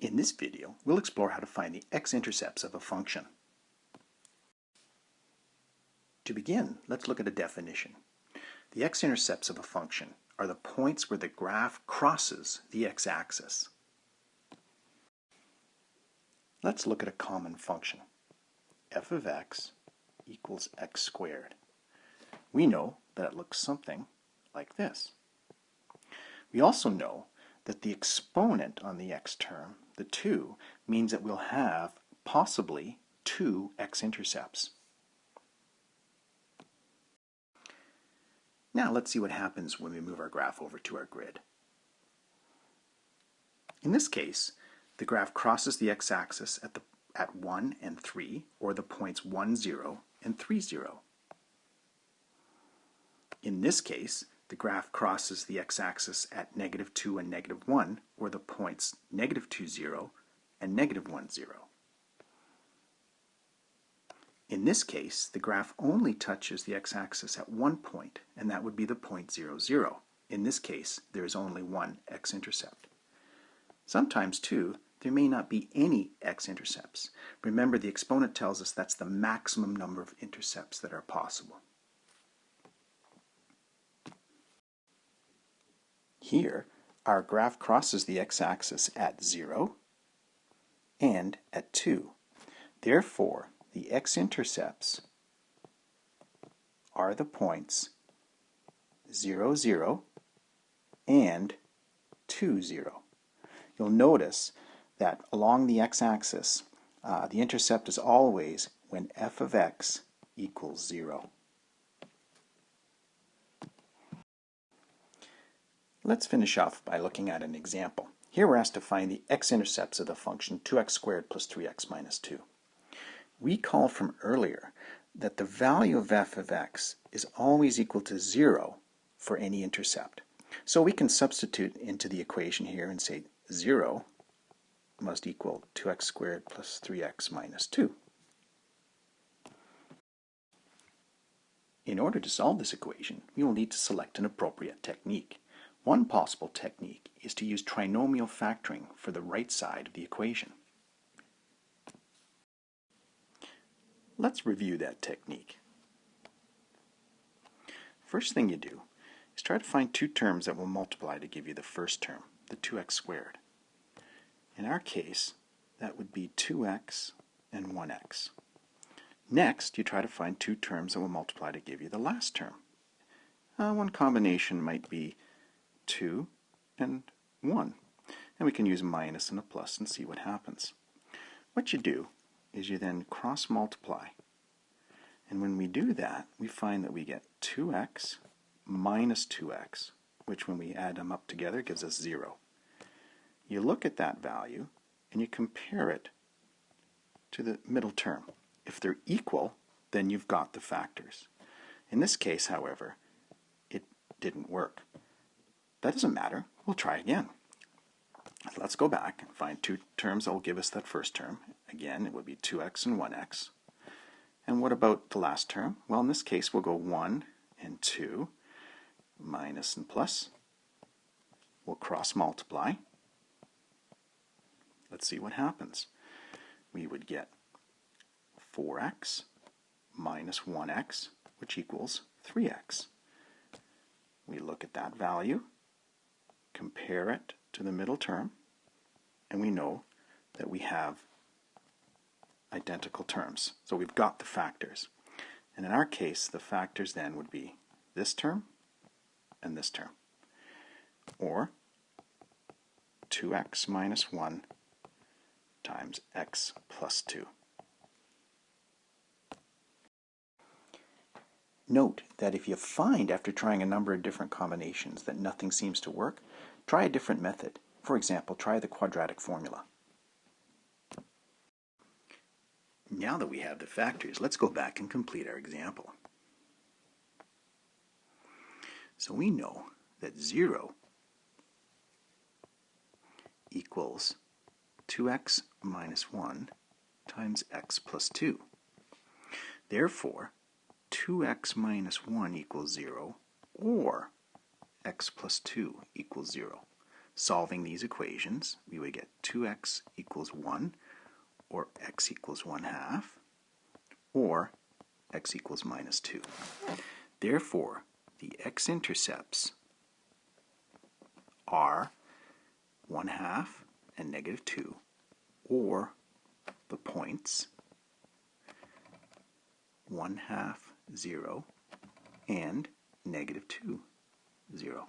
In this video, we'll explore how to find the x-intercepts of a function. To begin, let's look at a definition. The x-intercepts of a function are the points where the graph crosses the x-axis. Let's look at a common function. f of x equals x squared. We know that it looks something like this. We also know that the exponent on the x term, the 2, means that we'll have possibly two x-intercepts. Now let's see what happens when we move our graph over to our grid. In this case, the graph crosses the x-axis at, the, at 1 and 3, or the points 1, 0 and 3, 0. In this case, the graph crosses the x-axis at negative 2 and negative 1, or the points negative 2, 0 and negative 1, 0. In this case, the graph only touches the x-axis at one point, and that would be the point 0, 0. In this case, there is only one x-intercept. Sometimes, too, there may not be any x-intercepts. Remember, the exponent tells us that's the maximum number of intercepts that are possible. Here, our graph crosses the x-axis at 0 and at 2. Therefore, the x-intercepts are the points 0, 0 and 2, 0. You'll notice that along the x-axis, uh, the intercept is always when f of x equals 0. Let's finish off by looking at an example. Here we're asked to find the x-intercepts of the function 2x squared plus 3x minus 2. Recall from earlier that the value of f of x is always equal to 0 for any intercept. So we can substitute into the equation here and say 0 must equal 2x squared plus 3x minus 2. In order to solve this equation, we will need to select an appropriate technique. One possible technique is to use trinomial factoring for the right side of the equation. Let's review that technique. First thing you do is try to find two terms that will multiply to give you the first term, the 2x squared. In our case, that would be 2x and 1x. Next, you try to find two terms that will multiply to give you the last term. Uh, one combination might be 2 and 1. And we can use minus and a plus and see what happens. What you do is you then cross multiply. And when we do that, we find that we get 2x minus 2x, which when we add them up together gives us 0. You look at that value and you compare it to the middle term. If they're equal, then you've got the factors. In this case, however, it didn't work. That doesn't matter. We'll try again. Let's go back and find two terms that will give us that first term. Again, it would be 2x and 1x. And what about the last term? Well, in this case, we'll go 1 and 2, minus and plus. We'll cross multiply. Let's see what happens. We would get 4x minus 1x, which equals 3x. We look at that value, compare it to the middle term, and we know that we have identical terms. So we've got the factors. And in our case, the factors then would be this term and this term. Or 2x minus 1 times x plus 2. Note that if you find after trying a number of different combinations that nothing seems to work, try a different method. For example, try the quadratic formula. Now that we have the factors, let's go back and complete our example. So we know that 0 equals 2x minus 1 times x plus 2. Therefore, 2x minus 1 equals 0, or x plus 2 equals 0. solving these equations, we would get 2x equals 1, or x equals 1 half, or x equals minus 2. Therefore, the x-intercepts are 1 half and negative 2, or the points 1 half 0 and negative 2 0.